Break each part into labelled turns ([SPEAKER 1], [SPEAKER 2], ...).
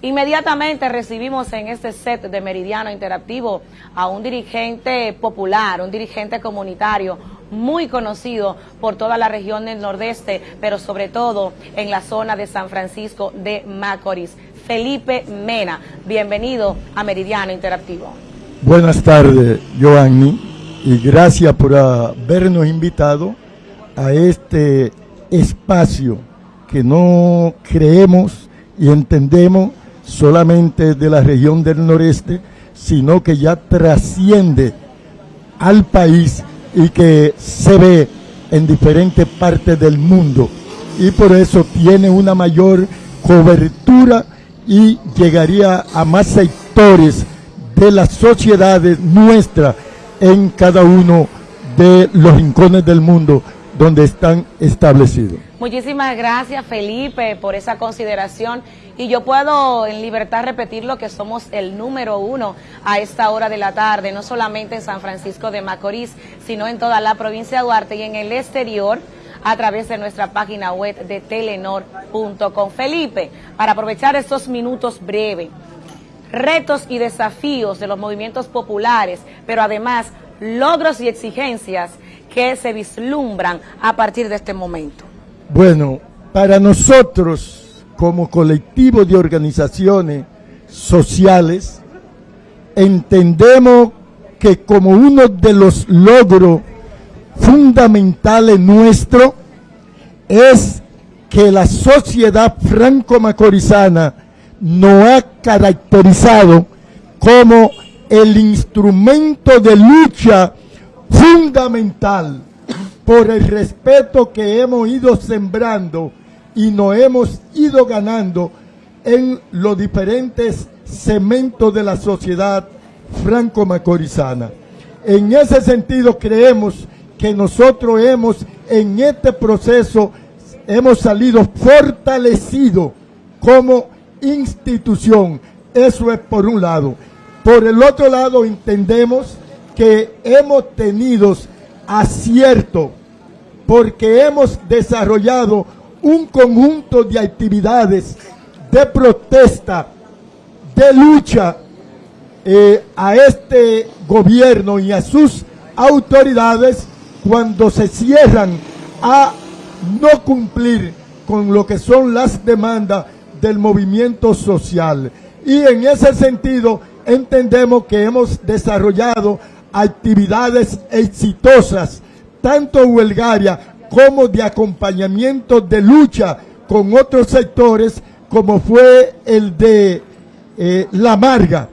[SPEAKER 1] Inmediatamente recibimos en este set de Meridiano Interactivo a un dirigente popular, un dirigente comunitario muy conocido por toda la región del Nordeste, pero sobre todo en la zona de San Francisco de Macorís. Felipe Mena, bienvenido a Meridiano Interactivo.
[SPEAKER 2] Buenas tardes, Joanny, y gracias por habernos invitado a este espacio que no creemos y entendemos solamente de la región del noreste, sino que ya trasciende al país y que se ve en diferentes partes del mundo. Y por eso tiene una mayor cobertura y llegaría a más sectores de las sociedades nuestras en cada uno de los rincones del mundo donde están establecidos.
[SPEAKER 1] Muchísimas gracias Felipe por esa consideración y yo puedo en libertad repetir lo que somos el número uno a esta hora de la tarde, no solamente en San Francisco de Macorís, sino en toda la provincia de Duarte y en el exterior a través de nuestra página web de telenor.com. Felipe, para aprovechar estos minutos breves, retos y desafíos de los movimientos populares, pero además logros y exigencias que se vislumbran a partir de este momento.
[SPEAKER 2] Bueno, para nosotros como colectivo de organizaciones sociales, entendemos que como uno de los logros fundamentales nuestro es que la sociedad franco-macorizana nos ha caracterizado como el instrumento de lucha fundamental por el respeto que hemos ido sembrando y nos hemos ido ganando en los diferentes segmentos de la sociedad franco-macorizana. En ese sentido creemos que nosotros hemos en este proceso hemos salido fortalecidos como institución. Eso es por un lado. Por el otro lado entendemos que hemos tenido acierto porque hemos desarrollado un conjunto de actividades de protesta, de lucha eh, a este gobierno y a sus autoridades cuando se cierran a no cumplir con lo que son las demandas del movimiento social. Y en ese sentido entendemos que hemos desarrollado actividades exitosas, tanto huelgarias como de acompañamiento de lucha con otros sectores, como fue el de eh, La Marga,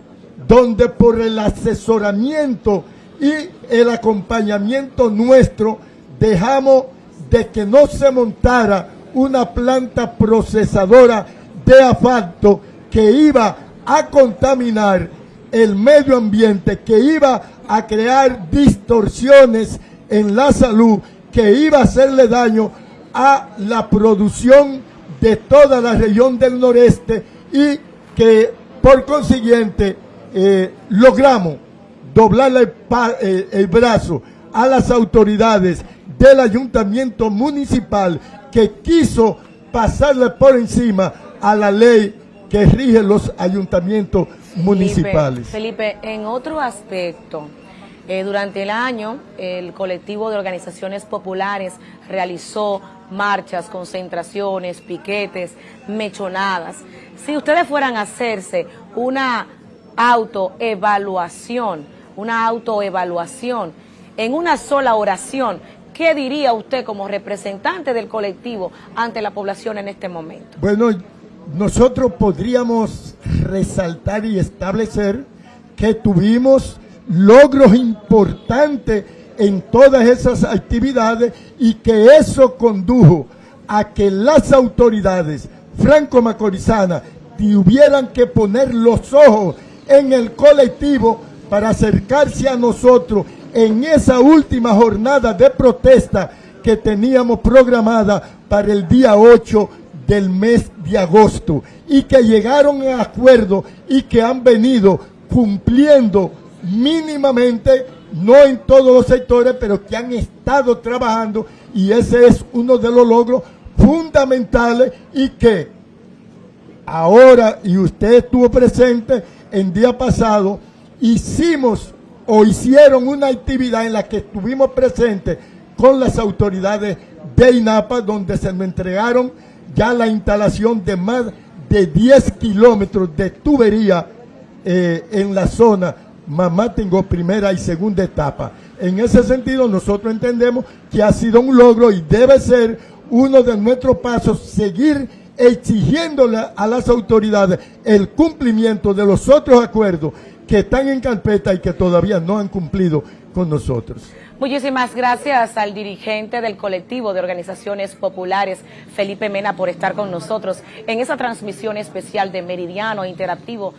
[SPEAKER 2] donde por el asesoramiento y el acompañamiento nuestro dejamos de que no se montara una planta procesadora de asfalto que iba a contaminar el medio ambiente, que iba a crear distorsiones en la salud que iba a hacerle daño a la producción de toda la región del noreste y que por consiguiente eh, logramos doblarle el, el brazo a las autoridades del ayuntamiento municipal que quiso pasarle por encima a la ley que rige los ayuntamientos municipales.
[SPEAKER 1] Felipe, en otro aspecto, eh, durante el año, el colectivo de organizaciones populares realizó marchas, concentraciones, piquetes, mechonadas. Si ustedes fueran a hacerse una autoevaluación, una autoevaluación en una sola oración, ¿qué diría usted como representante del colectivo ante la población en este momento?
[SPEAKER 2] Bueno, nosotros podríamos resaltar y establecer que tuvimos logros importantes en todas esas actividades y que eso condujo a que las autoridades franco-macorizanas tuvieran que poner los ojos en el colectivo para acercarse a nosotros en esa última jornada de protesta que teníamos programada para el día 8 del mes de agosto y que llegaron a acuerdo y que han venido cumpliendo mínimamente, no en todos los sectores, pero que han estado trabajando y ese es uno de los logros fundamentales y que ahora, y usted estuvo presente en día pasado, hicimos o hicieron una actividad en la que estuvimos presentes con las autoridades de INAPA, donde se nos entregaron ya la instalación de más de 10 kilómetros de tubería eh, en la zona Mamá tengo primera y segunda etapa. En ese sentido, nosotros entendemos que ha sido un logro y debe ser uno de nuestros pasos seguir exigiéndole a las autoridades el cumplimiento de los otros acuerdos que están en carpeta y que todavía no han cumplido con nosotros.
[SPEAKER 1] Muchísimas gracias al dirigente del colectivo de organizaciones populares, Felipe Mena, por estar con nosotros en esa transmisión especial de Meridiano Interactivo.